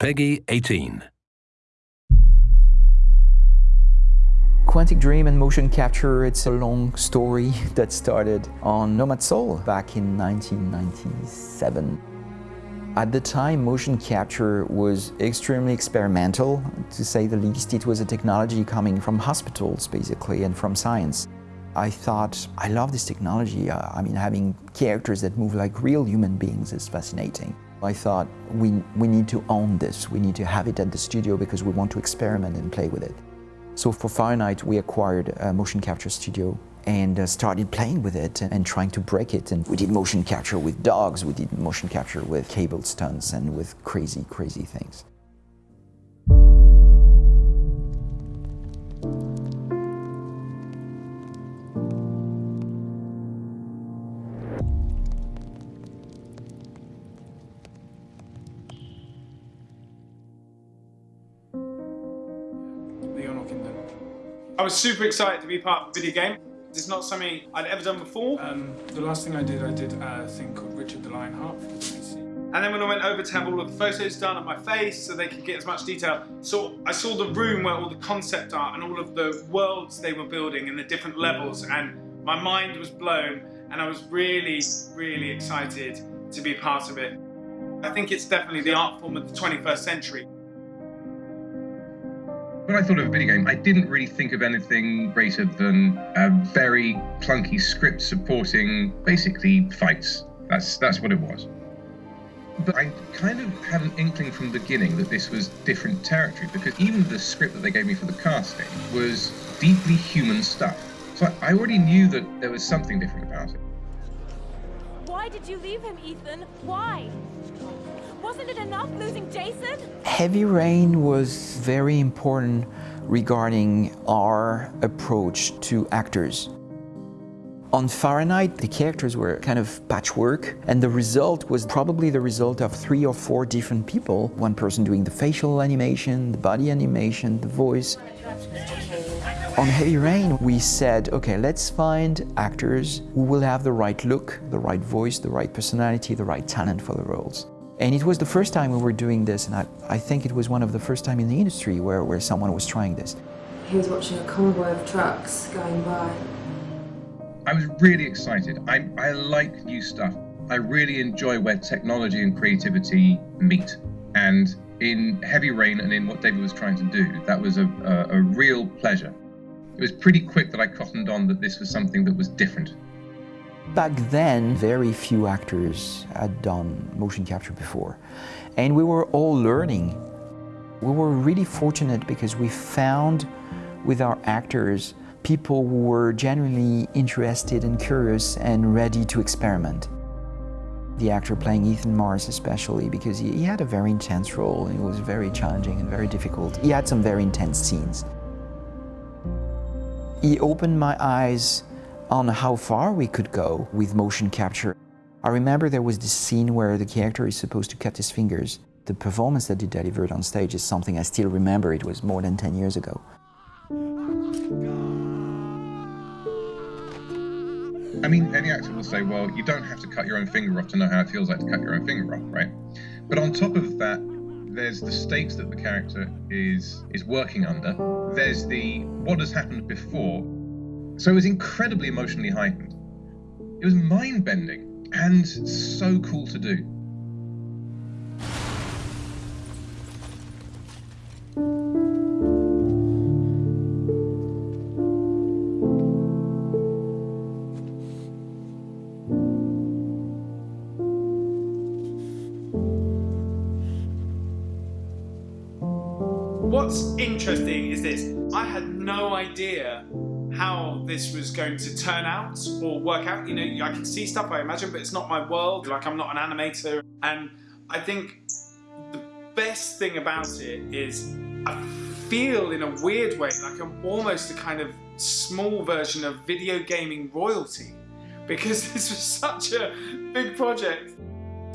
PEGI 18. Quantic Dream and motion capture, it's a long story that started on Nomad Soul back in 1997. At the time, motion capture was extremely experimental, to say the least. It was a technology coming from hospitals, basically, and from science. I thought, I love this technology. Uh, I mean, having characters that move like real human beings is fascinating. I thought we, we need to own this, we need to have it at the studio because we want to experiment and play with it. So for Fahrenheit we acquired a motion capture studio and uh, started playing with it and, and, trying to break it. And we did motion capture with dogs, we did motion capture with cable stunts and with crazy, crazy things. I was super excited to be part of a video game. It's not something I'd ever done before. Um, the last thing I did, I did a thing called Richard the Lionheart for the BBC. And then when I went over to have all of the photos done of my face so they could get as much detail, so I saw the room where all the concept art and all of the worlds they were building and the different levels and my mind was blown and I was really, really excited to be part of it. I think it's definitely the art form of the 21st century. When I thought of a video game, I didn't really think of anything greater than a very clunky script supporting basically fights. That's that's what it was. But I kind of had an inkling from the beginning that this was different territory because even the script that they gave me for the casting was deeply human stuff. So I already knew that there was something different about it. Why did you leave him, Ethan? Why? Wasn't it enough losing Jason? Heavy Rain was very important regarding our approach to actors. On Fahrenheit, the characters were kind of patchwork, and the result was probably the result of three or four different people. One person doing the facial animation, the body animation, the voice. On Heavy Rain, we said, okay, let's find actors who will have the right look, the right voice, the right personality, the right talent for the roles. And it was the first time we were doing this, and I, I think it was one of the first time in the industry where, where someone was trying this. He was watching a convoy of trucks going by. I was really excited. I, I like new stuff. I really enjoy where technology and creativity meet. And in Heavy Rain and in what David was trying to do, that was a, a, a real pleasure. It was pretty quick that I cottoned on that this was something that was different. Back then, very few actors had done motion capture before. And we were all learning. We were really fortunate because we found with our actors people who were genuinely interested and curious and ready to experiment. The actor playing Ethan Mars especially because he, he had a very intense role. It was very challenging and very difficult. He had some very intense scenes. He opened my eyes on how far we could go with motion capture. I remember there was this scene where the character is supposed to cut his fingers. The performance that he delivered on stage is something I still remember. It was more than 10 years ago. I mean, any actor will say, well, you don't have to cut your own finger off to know how it feels like to cut your own finger off, right? But on top of that, there's the stakes that the character is is working under. There's the what has happened before so it was incredibly emotionally heightened. It was mind bending and so cool to do. What's interesting is this. I had no idea how this was going to turn out or work out. You know, I can see stuff, I imagine, but it's not my world. Like, I'm not an animator. And I think the best thing about it is I feel in a weird way like I'm almost a kind of small version of video gaming royalty because this was such a big project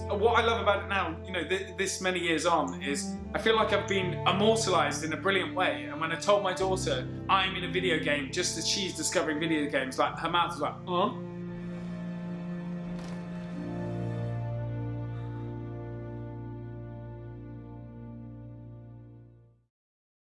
Uh, what I love about it now, you know, th this many years on, is I feel like I've been immortalized in a brilliant way. And when I told my daughter I'm in a video game just as she's discovering video games, like her mouth was like, huh?